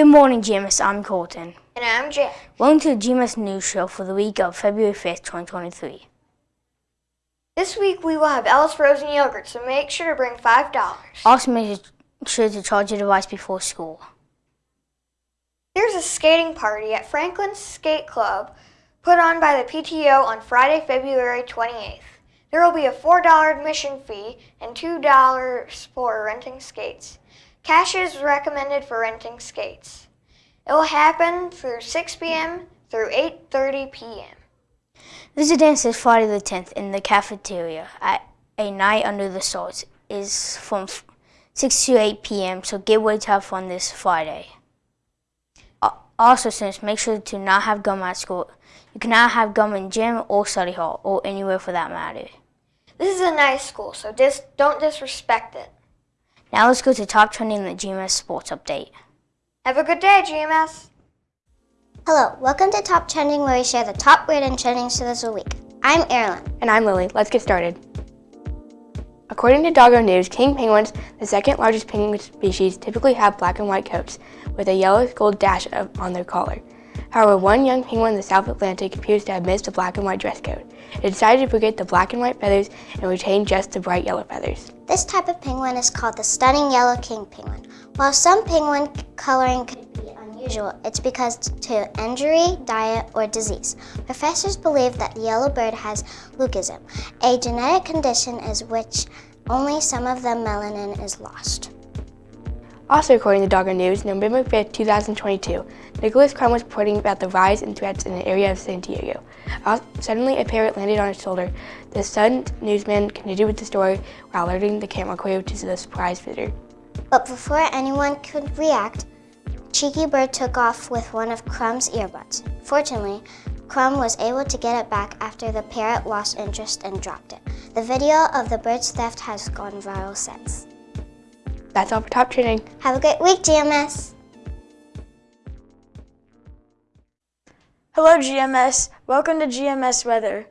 Good morning, GMS. I'm Colton. And I'm Jack. Welcome to the GMS News Show for the week of February 5th, 2023. This week we will have Ellis frozen yogurt, so make sure to bring $5. Also, make sure to charge your device before school. There's a skating party at Franklin Skate Club put on by the PTO on Friday, February 28th. There will be a $4 admission fee and $2 for renting skates. Cash is recommended for renting skates. It will happen through 6 p.m. through 8.30 p.m. There's a dance this Friday the 10th in the cafeteria at A Night Under the Stars is from 6 to 8 p.m. So get ready to have fun this Friday. Also, students, make sure to not have gum at school. You cannot have gum in gym or study hall or anywhere for that matter. This is a nice school, so dis don't disrespect it. Now let's go to top trending in the GMS Sports Update. Have a good day, GMS. Hello, welcome to Top Trending where we share the top weird and trending stories of the week. I'm Erilyn. And I'm Lily. Let's get started. According to DOGOnews, king penguins, the second largest penguin species, typically have black and white coats with a yellow gold dash on their collar. However, one young penguin in the South Atlantic appears to have missed a black and white dress code. It decided to forget the black and white feathers and retain just the bright yellow feathers. This type of penguin is called the stunning yellow king penguin. While some penguin coloring could be unusual, it's because to injury, diet, or disease. Professors believe that the yellow bird has leucism, a genetic condition is which only some of the melanin is lost. Also according to Dogger News, November 5, 2022, Nicholas Crum was reporting about the rise in threats in the area of San Diego. Suddenly, a parrot landed on his shoulder. The stunned newsman continued with the story while alerting the camera crew to the surprise visitor. But before anyone could react, Cheeky Bird took off with one of Crum's earbuds. Fortunately, Crum was able to get it back after the parrot lost interest and dropped it. The video of the bird's theft has gone viral since. That's all for Top Trending. Have a great week, GMS. Hello, GMS. Welcome to GMS Weather.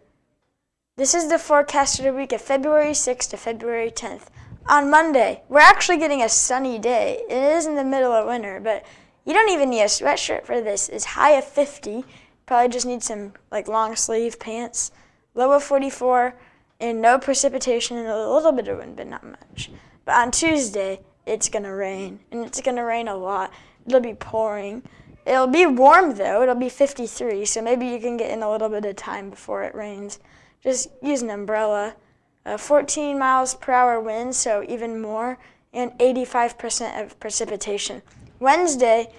This is the forecast for the week of February 6th to February 10th. On Monday, we're actually getting a sunny day. It is in the middle of winter, but you don't even need a sweatshirt for this. It's high of 50. Probably just need some like long sleeve pants. Low of 44 and no precipitation and a little bit of wind, but not much. But on Tuesday, it's gonna rain, and it's gonna rain a lot. It'll be pouring. It'll be warm though, it'll be 53, so maybe you can get in a little bit of time before it rains. Just use an umbrella. Uh, 14 miles per hour wind, so even more, and 85% of precipitation. Wednesday,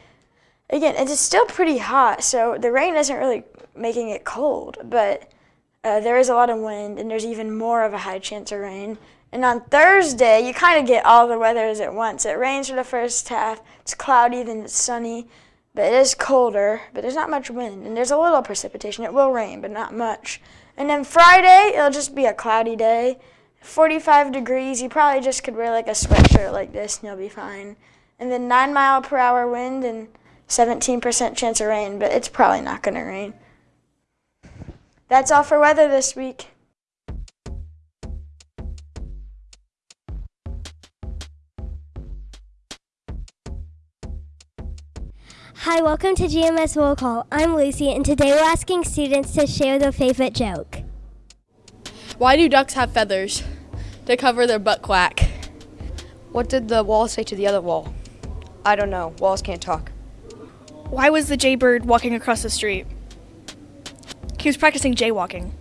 again, it's still pretty hot, so the rain isn't really making it cold, but uh, there is a lot of wind, and there's even more of a high chance of rain. And on Thursday, you kind of get all the weathers at once. It rains for the first half, it's cloudy, then it's sunny, but it is colder, but there's not much wind, and there's a little precipitation. It will rain, but not much. And then Friday, it'll just be a cloudy day, 45 degrees. You probably just could wear like a sweatshirt like this, and you'll be fine. And then 9 mile per hour wind and 17% chance of rain, but it's probably not going to rain. That's all for weather this week. Hi, welcome to GMS Roll Call. I'm Lucy, and today we're asking students to share their favorite joke. Why do ducks have feathers? To cover their butt quack. What did the wall say to the other wall? I don't know. Walls can't talk. Why was the jaybird walking across the street? He was practicing jaywalking.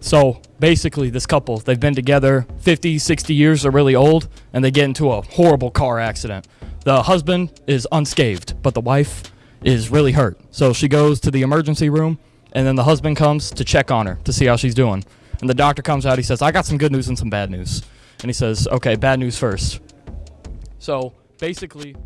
So basically, this couple, they've been together 50, 60 years, they're really old, and they get into a horrible car accident. The husband is unscathed, but the wife is really hurt. So she goes to the emergency room, and then the husband comes to check on her to see how she's doing. And the doctor comes out, he says, I got some good news and some bad news. And he says, okay, bad news first. So basically,